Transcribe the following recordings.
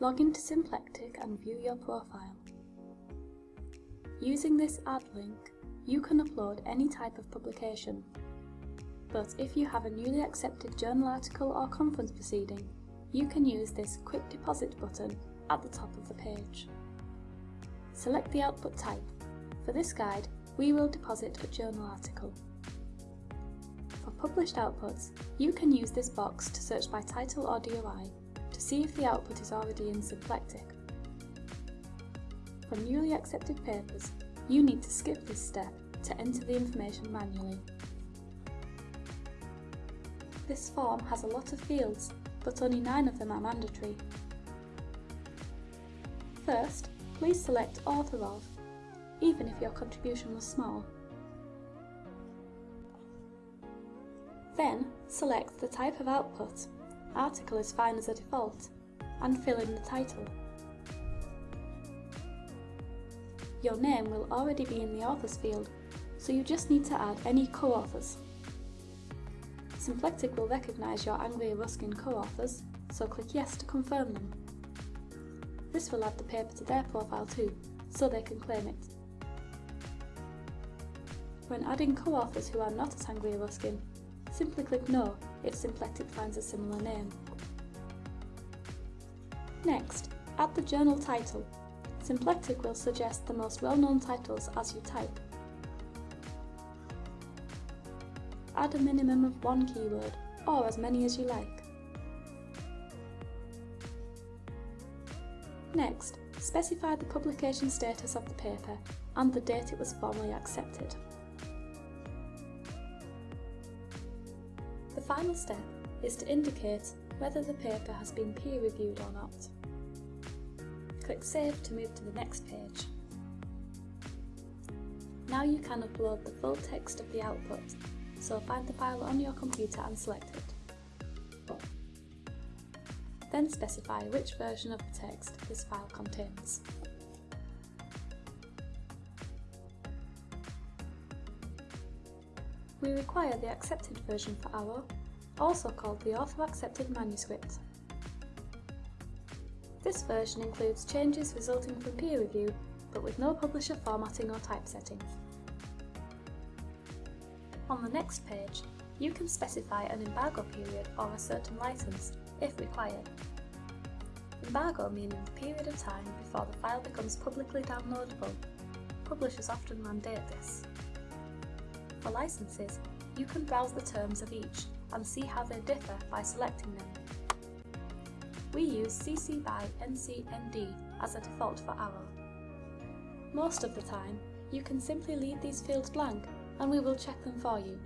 log into Symplectic and view your profile. Using this add link, you can upload any type of publication. But if you have a newly accepted journal article or conference proceeding, you can use this Quick Deposit button at the top of the page. Select the output type. For this guide, we will deposit a journal article. For published outputs, you can use this box to search by title or DOI to see if the output is already in Symplectic. For newly accepted papers, you need to skip this step to enter the information manually. This form has a lot of fields, but only 9 of them are mandatory. First, please select Author of, even if your contribution was small. Then, select the type of output, article is fine as a default, and fill in the title. Your name will already be in the authors field, so you just need to add any co-authors. Symplectic will recognise your Anglia Ruskin co-authors, so click yes to confirm them. This will add the paper to their profile too, so they can claim it. When adding co-authors who are not at Anglia Ruskin, simply click no if Symplectic finds a similar name. Next, add the journal title Symplectic will suggest the most well-known titles as you type. Add a minimum of one keyword, or as many as you like. Next, specify the publication status of the paper and the date it was formally accepted. Final step is to indicate whether the paper has been peer-reviewed or not. Click Save to move to the next page. Now you can upload the full text of the output, so find the file on your computer and select it. Then specify which version of the text this file contains. We require the accepted version for our, also called the Author Accepted Manuscript. This version includes changes resulting from peer review, but with no publisher formatting or typesetting. On the next page, you can specify an embargo period or a certain license, if required. Embargo meaning the period of time before the file becomes publicly downloadable. Publishers often mandate this. For licenses, you can browse the terms of each and see how they differ by selecting them. We use CC BY NC ND as a default for ARRO. Most of the time, you can simply leave these fields blank and we will check them for you.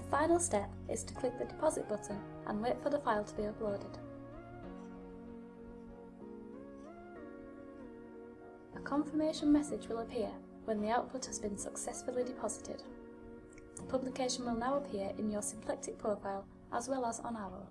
The final step is to click the deposit button and wait for the file to be uploaded. A confirmation message will appear when the output has been successfully deposited. The publication will now appear in your Symplectic profile as well as on ARRO.